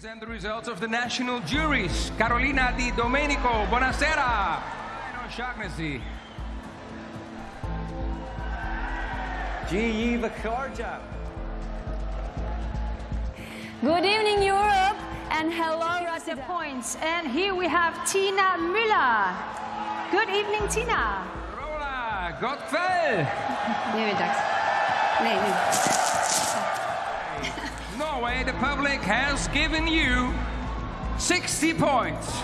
present the results of the national juries. Carolina Di Domenico, buonasera. Ryan O'Shaughnessy. G.E. Vakarja. Good evening, Europe, and hello, the points. And here we have Tina Müller. Good evening, Tina. Rola Gottfell. Nu är det dags. Nej, nu. Norway, the public has given you 60 points.